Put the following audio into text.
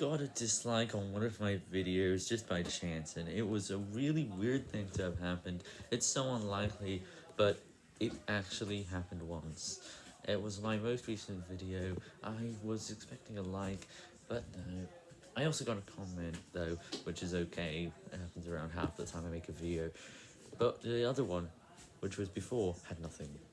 got a dislike on one of my videos just by chance, and it was a really weird thing to have happened. It's so unlikely, but it actually happened once. It was my most recent video. I was expecting a like, but no. I also got a comment, though, which is okay. It happens around half the time I make a video. But the other one, which was before, had nothing.